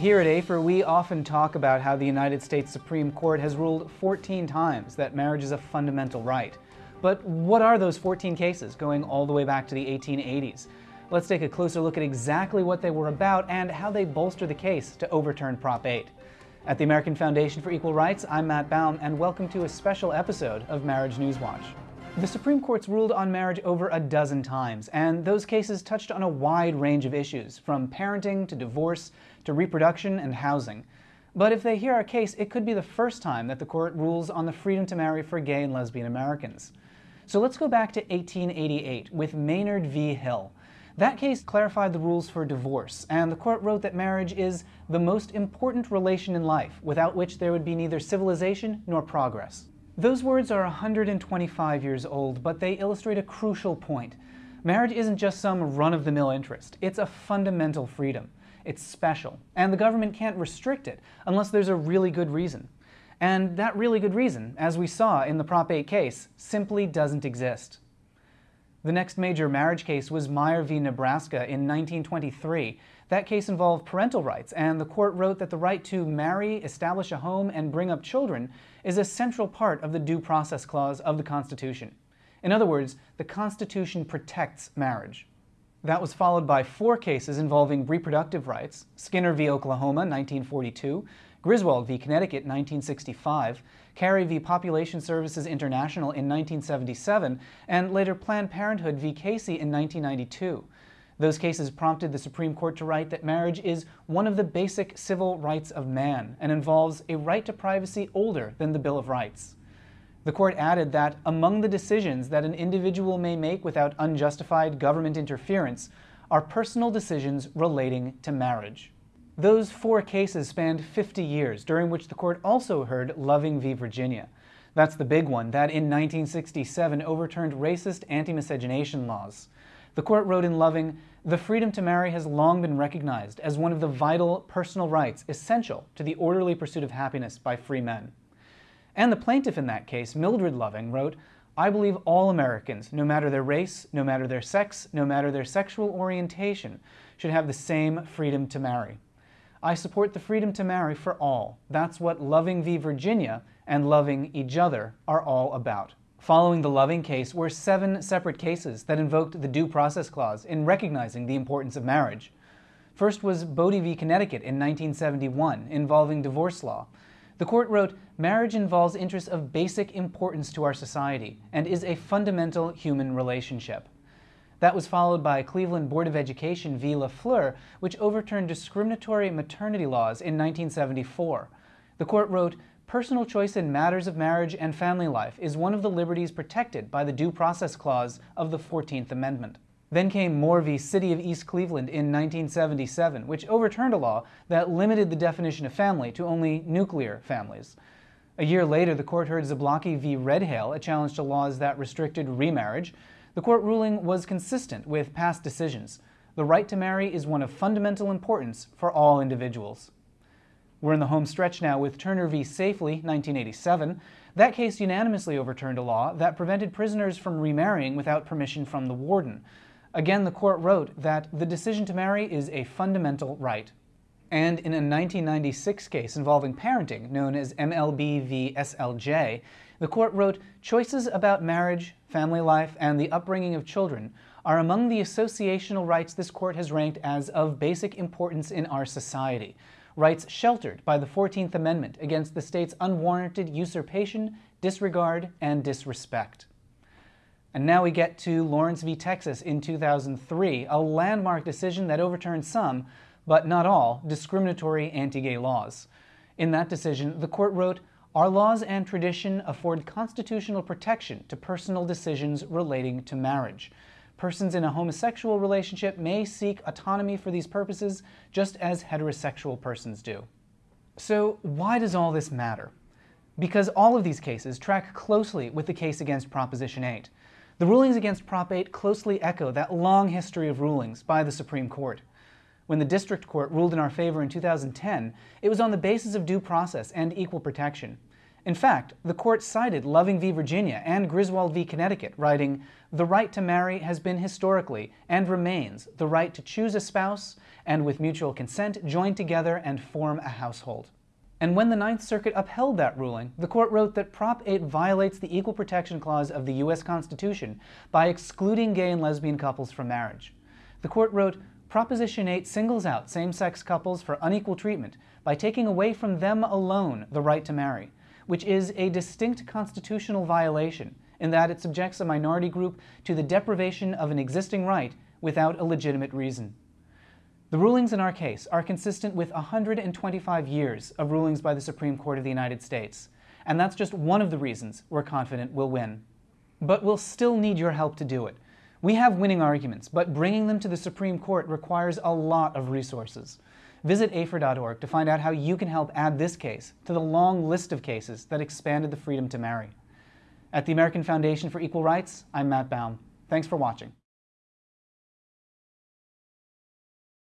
Here at AFER, we often talk about how the United States Supreme Court has ruled 14 times that marriage is a fundamental right. But what are those 14 cases going all the way back to the 1880s? Let's take a closer look at exactly what they were about and how they bolster the case to overturn Prop 8. At the American Foundation for Equal Rights, I'm Matt Baum, and welcome to a special episode of Marriage News Watch. The Supreme Court's ruled on marriage over a dozen times, and those cases touched on a wide range of issues, from parenting to divorce to reproduction and housing. But if they hear our case, it could be the first time that the court rules on the freedom to marry for gay and lesbian Americans. So let's go back to 1888 with Maynard v. Hill. That case clarified the rules for divorce, and the court wrote that marriage is the most important relation in life, without which there would be neither civilization nor progress. Those words are 125 years old, but they illustrate a crucial point. Marriage isn't just some run-of-the-mill interest. It's a fundamental freedom. It's special, and the government can't restrict it unless there's a really good reason. And that really good reason, as we saw in the Prop 8 case, simply doesn't exist. The next major marriage case was Meyer v. Nebraska in 1923. That case involved parental rights, and the court wrote that the right to marry, establish a home, and bring up children is a central part of the Due Process Clause of the Constitution. In other words, the Constitution protects marriage. That was followed by four cases involving reproductive rights, Skinner v. Oklahoma, 1942, Griswold v. Connecticut, 1965, Carey v. Population Services International in 1977, and later Planned Parenthood v. Casey in 1992. Those cases prompted the Supreme Court to write that marriage is one of the basic civil rights of man and involves a right to privacy older than the Bill of Rights. The court added that among the decisions that an individual may make without unjustified government interference are personal decisions relating to marriage. Those four cases spanned 50 years, during which the court also heard Loving v. Virginia. That's the big one, that in 1967 overturned racist anti-miscegenation laws. The court wrote in Loving, the freedom to marry has long been recognized as one of the vital personal rights essential to the orderly pursuit of happiness by free men. And the plaintiff in that case, Mildred Loving, wrote, I believe all Americans, no matter their race, no matter their sex, no matter their sexual orientation, should have the same freedom to marry. I support the freedom to marry for all. That's what Loving v. Virginia and loving each other are all about. Following the Loving case were seven separate cases that invoked the Due Process Clause in recognizing the importance of marriage. First was Boddie v. Connecticut in 1971, involving divorce law. The court wrote, marriage involves interests of basic importance to our society and is a fundamental human relationship. That was followed by Cleveland Board of Education v. LaFleur, which overturned discriminatory maternity laws in 1974. The court wrote, Personal choice in matters of marriage and family life is one of the liberties protected by the Due Process Clause of the 14th Amendment. Then came Moore v. City of East Cleveland in 1977, which overturned a law that limited the definition of family to only nuclear families. A year later, the court heard Zablocki v. Redhail, a challenge to laws that restricted remarriage. The court ruling was consistent with past decisions. The right to marry is one of fundamental importance for all individuals. We're in the home stretch now with Turner v. Safley, 1987. That case unanimously overturned a law that prevented prisoners from remarrying without permission from the warden. Again, the court wrote that the decision to marry is a fundamental right. And in a 1996 case involving parenting, known as MLB v. SLJ, the court wrote, choices about marriage, family life, and the upbringing of children are among the associational rights this court has ranked as of basic importance in our society rights sheltered by the 14th Amendment against the state's unwarranted usurpation, disregard, and disrespect. And now we get to Lawrence v. Texas in 2003, a landmark decision that overturned some, but not all, discriminatory anti-gay laws. In that decision, the court wrote, our laws and tradition afford constitutional protection to personal decisions relating to marriage. Persons in a homosexual relationship may seek autonomy for these purposes, just as heterosexual persons do. So why does all this matter? Because all of these cases track closely with the case against Proposition 8. The rulings against Prop 8 closely echo that long history of rulings by the Supreme Court. When the District Court ruled in our favor in 2010, it was on the basis of due process and equal protection. In fact, the court cited Loving v. Virginia and Griswold v. Connecticut, writing, The right to marry has been historically, and remains, the right to choose a spouse and with mutual consent join together and form a household. And when the Ninth Circuit upheld that ruling, the court wrote that Prop 8 violates the Equal Protection Clause of the U.S. Constitution by excluding gay and lesbian couples from marriage. The court wrote, Proposition 8 singles out same-sex couples for unequal treatment by taking away from them alone the right to marry, which is a distinct constitutional violation in that it subjects a minority group to the deprivation of an existing right without a legitimate reason. The rulings in our case are consistent with 125 years of rulings by the Supreme Court of the United States, and that's just one of the reasons we're confident we'll win. But we'll still need your help to do it. We have winning arguments, but bringing them to the Supreme Court requires a lot of resources. Visit AFER.org to find out how you can help add this case to the long list of cases that expanded the freedom to marry. At the American Foundation for Equal Rights, I'm Matt Baum. Thanks for watching.